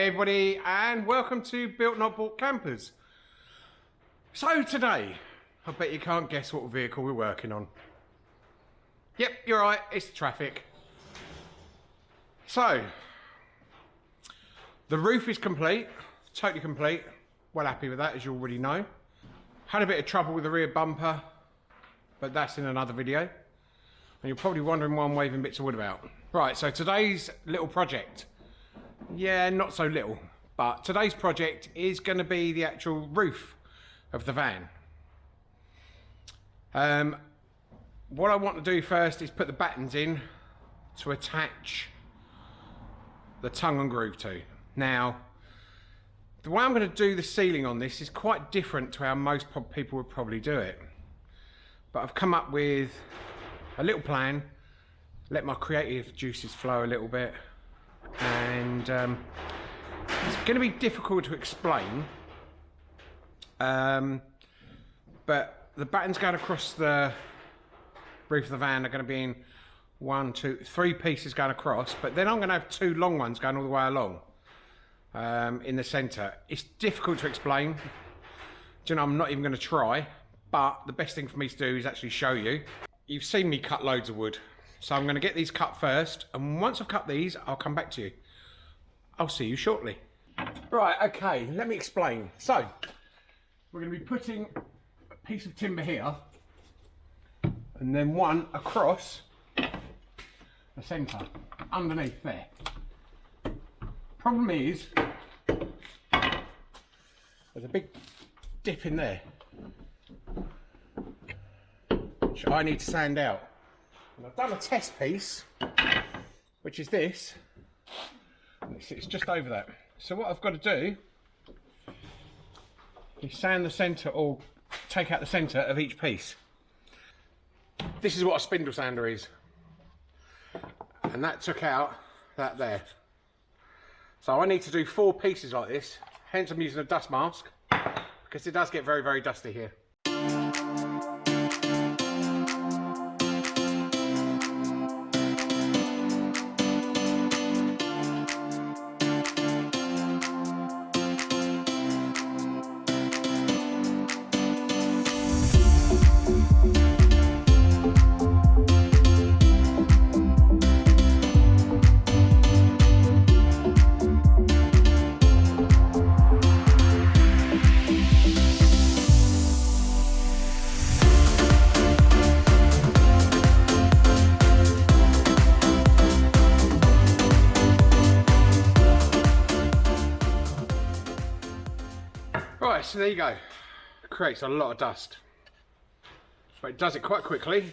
Hey everybody and welcome to Built Not Bought Campers. So today, I bet you can't guess what vehicle we're working on. Yep, you're right, it's the Trafic. So, the roof is complete, totally complete. Well happy with that as you already know. Had a bit of trouble with the rear bumper, but that's in another video. And you're probably wondering why I'm waving bits of wood about. Right, so today's little project yeah, not so little. But today's project is going to be the actual roof of the van. Um, what I want to do first is put the battens in to attach the tongue and groove to. Now, the way I'm going to do the ceiling on this is quite different to how most people would probably do it. But I've come up with a little plan, let my creative juices flow a little bit, and um, it's going to be difficult to explain. Um, but the battens going across the roof of the van are going to be in one, two, three pieces going across, but then I'm going to have two long ones going all the way along um, in the centre. It's difficult to explain. Do you know, I'm not even going to try, but the best thing for me to do is actually show you. You've seen me cut loads of wood. So I'm going to get these cut first, and once I've cut these, I'll come back to you. I'll see you shortly. Right, okay, let me explain. So, we're going to be putting a piece of timber here, and then one across the centre, underneath there. Problem is, there's a big dip in there, which I need to sand out. And I've done a test piece, which is this. It's just over that. So what I've got to do is sand the centre or take out the centre of each piece. This is what a spindle sander is. And that took out that there. So I need to do four pieces like this, hence I'm using a dust mask, because it does get very, very dusty here. So there you go. It creates a lot of dust. But it does it quite quickly.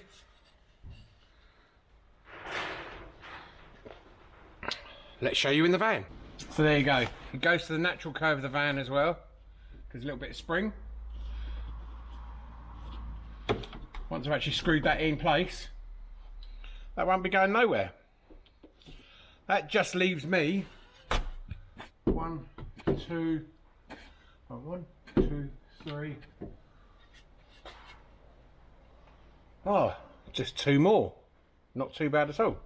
Let's show you in the van. So there you go. It goes to the natural curve of the van as well. There's a little bit of spring. Once I've actually screwed that in place, that won't be going nowhere. That just leaves me one, two, oh, one, two, three. Oh, just two more. Not too bad at all.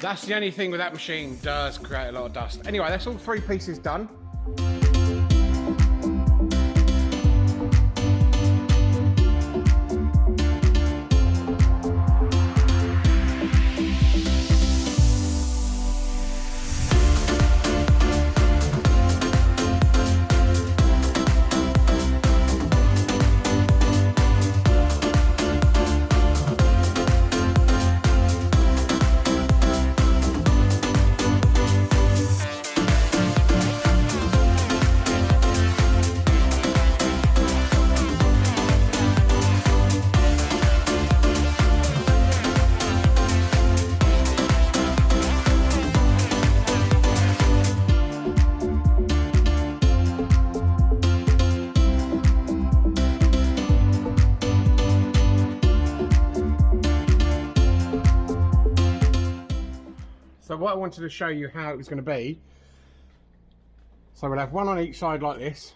That's the only thing with that machine does create a lot of dust. Anyway, that's all three pieces done. So what I wanted to show you how it was going to be. So we'll have one on each side like this.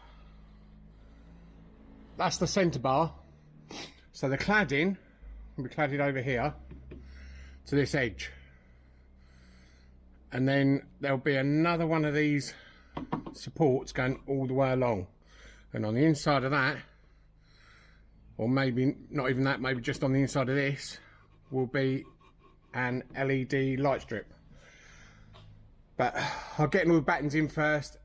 That's the centre bar. So the cladding will be cladded over here to this edge. And then there'll be another one of these supports going all the way along. And on the inside of that, or maybe not even that, maybe just on the inside of this, will be an LED light strip. But I'll get all the battens in first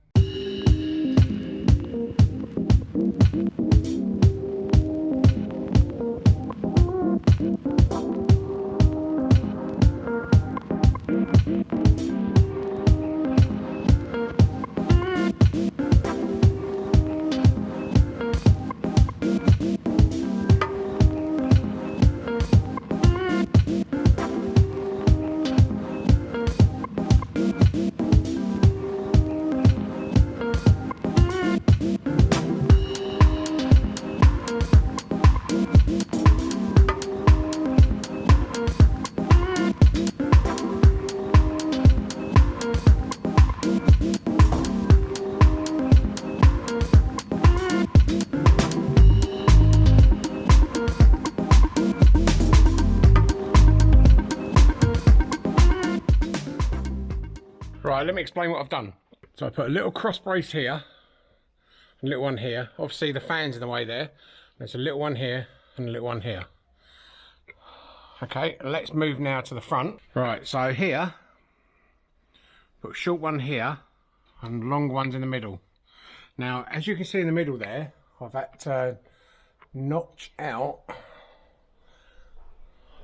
Let me explain what I've done. So I put a little cross brace here, a little one here. Obviously the fan's in the way there. There's a little one here and a little one here. Okay, let's move now to the front. Right, so here, put short one here and long ones in the middle. Now, as you can see in the middle there, I've had to notch out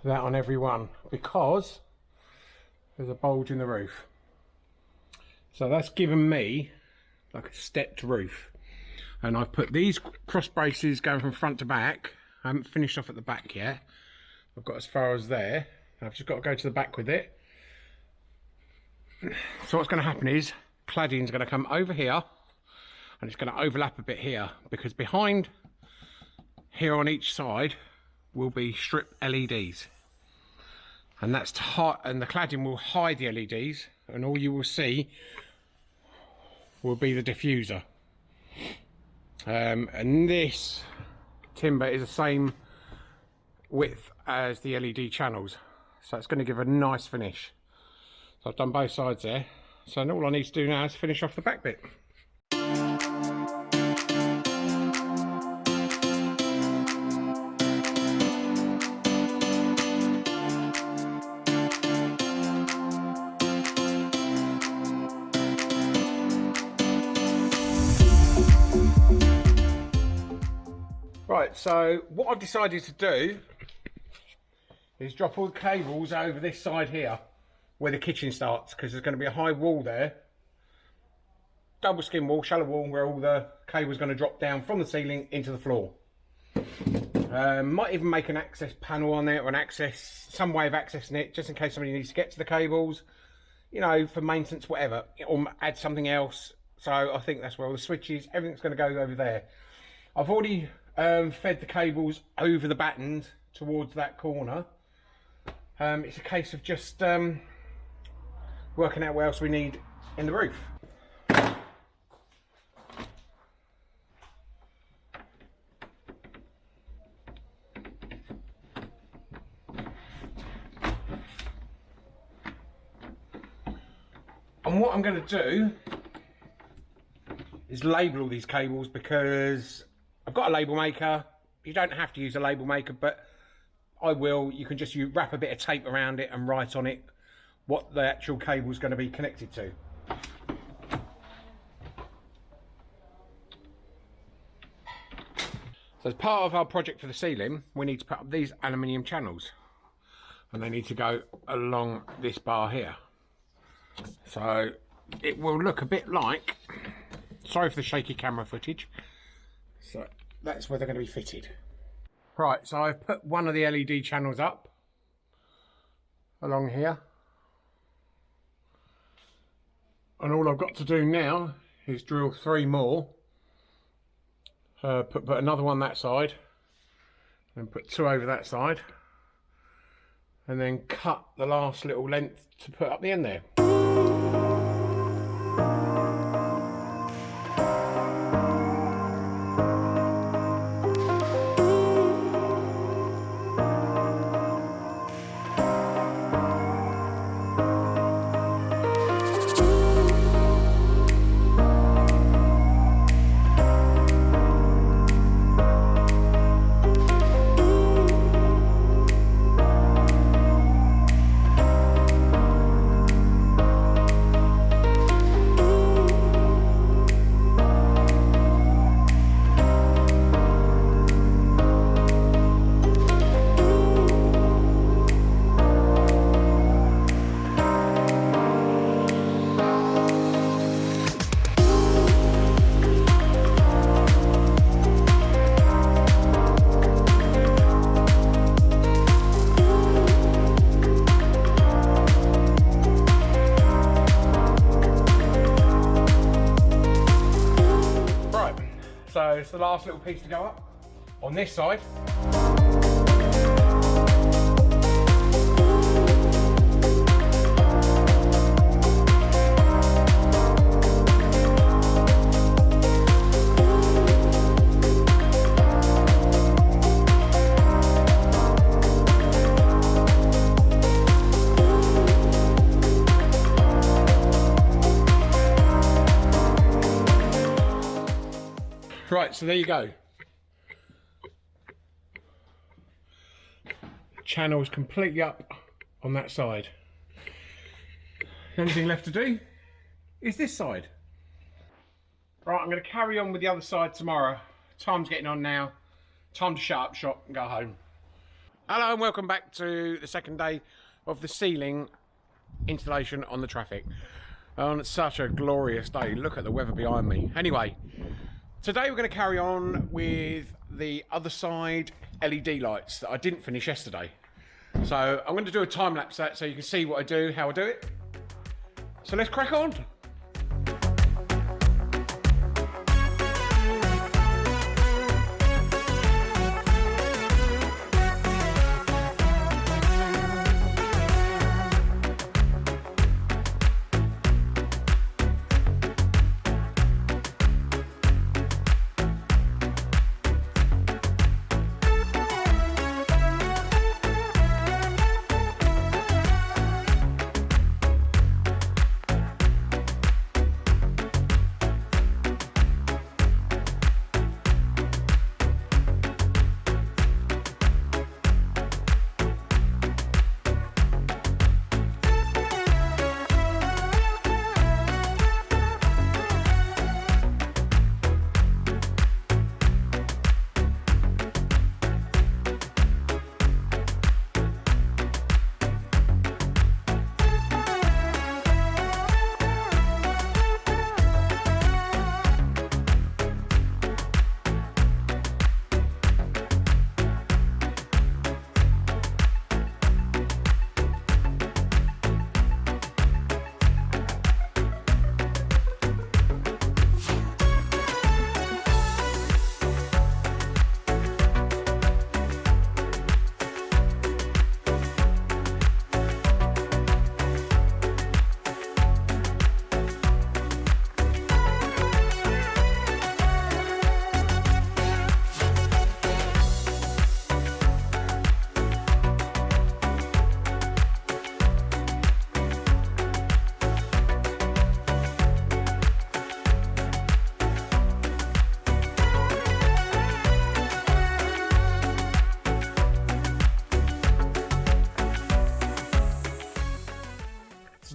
that on every one because there's a bulge in the roof. So that's given me like a stepped roof. And I've put these cross braces going from front to back. I haven't finished off at the back yet. I've got as far as there. I've just got to go to the back with it. So what's going to happen is cladding is going to come over here and it's going to overlap a bit here because behind here on each side will be strip LEDs and that's and the cladding will hide the LEDs and all you will see will be the diffuser. Um, and this timber is the same width as the LED channels. So it's going to give a nice finish. So I've done both sides there. So all I need to do now is finish off the back bit. So what I've decided to do is drop all the cables over this side here where the kitchen starts because there's going to be a high wall there double skin wall, shallow wall where all the cable's going to drop down from the ceiling into the floor. Um, might even make an access panel on there or an access, some way of accessing it just in case somebody needs to get to the cables, you know, for maintenance, whatever, or add something else. So I think that's where all the switches, everything's going to go over there. I've already um, fed the cables over the battens towards that corner. Um, it's a case of just um, working out what else we need in the roof. And what I'm going to do is label all these cables because got a label maker. You don't have to use a label maker, but I will. You can just you wrap a bit of tape around it and write on it what the actual cable is going to be connected to. So as part of our project for the ceiling, we need to put up these aluminium channels. And they need to go along this bar here. So it will look a bit like, sorry for the shaky camera footage, so that's where they're going to be fitted. Right, so I've put one of the LED channels up along here. And all I've got to do now is drill three more. Uh, put, put another one that side. And put two over that side. And then cut the last little length to put up the end there. The last little piece to go up on this side. Right, so there you go. Channel is completely up on that side. The only thing left to do is this side. Right, I'm going to carry on with the other side tomorrow. Time's getting on now. Time to shut up shop and go home. Hello and welcome back to the second day of the ceiling installation on the Trafic. On such a glorious day. Look at the weather behind me. Anyway, Today we're going to carry on with the other side LED lights that I didn't finish yesterday. So I'm going to do a time lapse that so you can see what I do, how I do it. So let's crack on.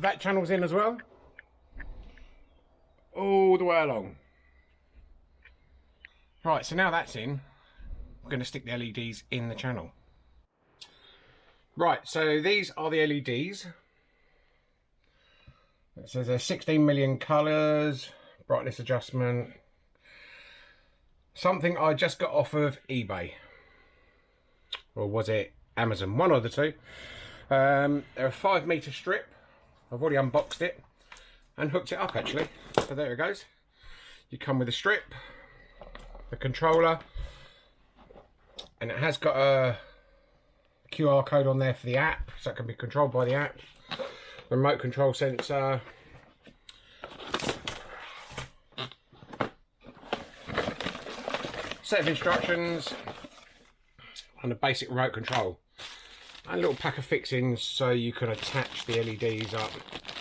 That channel's in as well. All the way along. Right, so now that's in, we're going to stick the LEDs in the channel. Right, so these are the LEDs. It says there's 16 million colours, brightness adjustment. Something I just got off of eBay. Or was it Amazon? One of the two. Um, they're a five metre strip. I've already unboxed it and hooked it up actually. So there it goes. You come with a strip, a controller, and it has got a QR code on there for the app, so it can be controlled by the app. Remote control sensor. Set of instructions and a basic remote control a little pack of fixings so you can attach the LEDs up.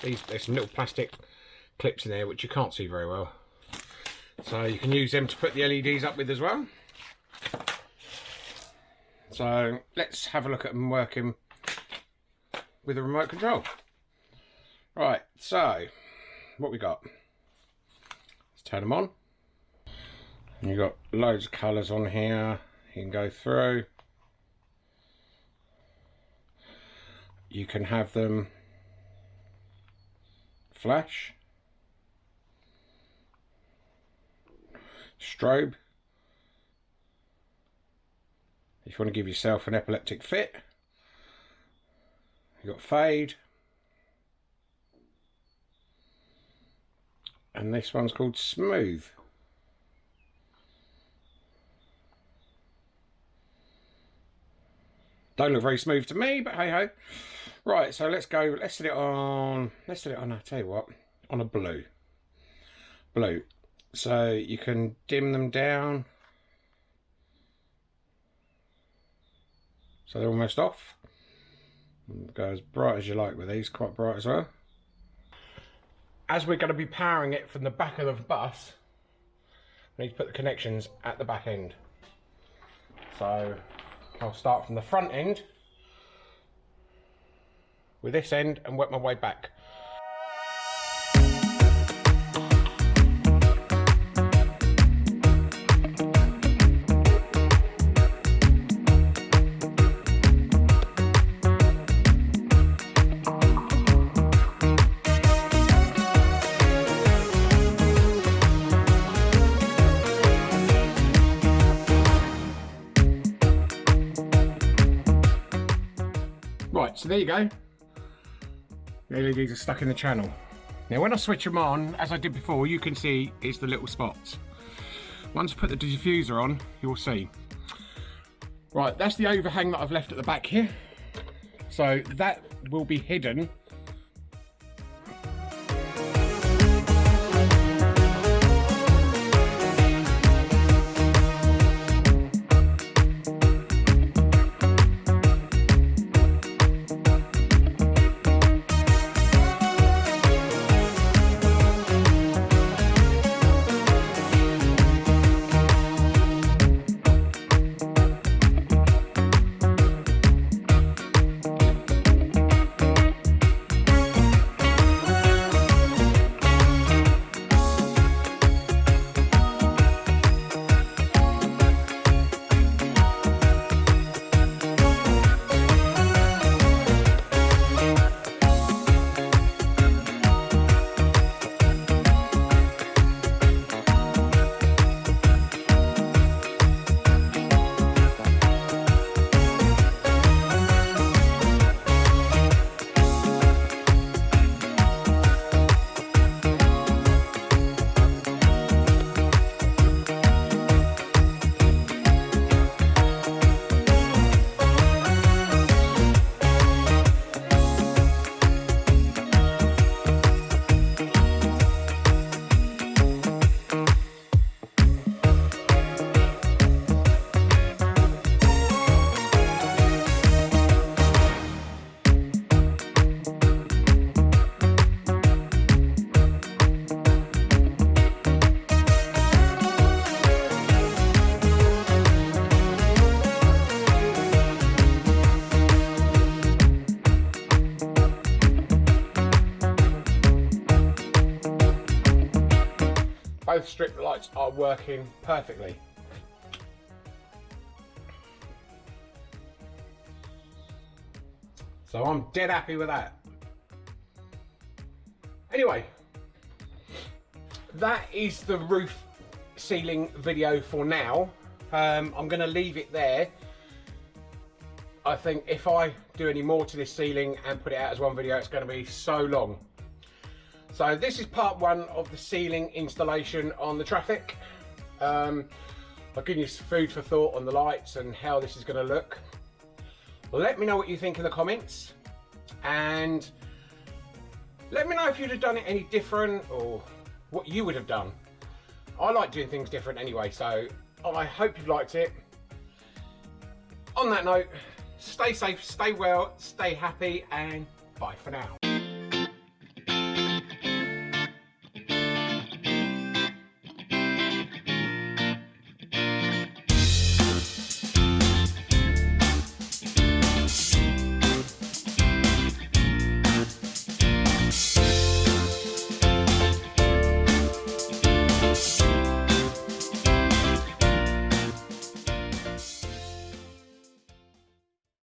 These, there's some little plastic clips in there which you can't see very well. So you can use them to put the LEDs up with as well. So let's have a look at them working with a remote control. Right, so what we got? Let's turn them on. You've got loads of colours on here. You can go through. you can have them flash, strobe, if you want to give yourself an epileptic fit, you've got fade, and this one's called smooth. Don't look very smooth to me, but hey ho. Right, so let's go, let's set it on, let's set it on, I'll tell you what, on a blue. Blue. So you can dim them down. So they're almost off. Go as bright as you like with these, quite bright as well. As we're going to be powering it from the back of the bus, we need to put the connections at the back end. So I'll start from the front end with this end and work my way back. Right, so there you go. The LEDs are stuck in the channel. Now when I switch them on, as I did before, you can see it's the little spots. Once I put the diffuser on, you'll see. Right, that's the overhang that I've left at the back here. So that will be hidden are working perfectly. So I'm dead happy with that. Anyway, that is the roof ceiling video for now. Um, I'm going to leave it there. I think if I do any more to this ceiling and put it out as one video, it's going to be so long. So this is part one of the ceiling installation on the Trafic. Um, I'll give you some food for thought on the lights and how this is going to look. Let me know what you think in the comments and let me know if you'd have done it any different or what you would have done. I like doing things different anyway, so I hope you've liked it. On that note, stay safe, stay well, stay happy, and bye for now.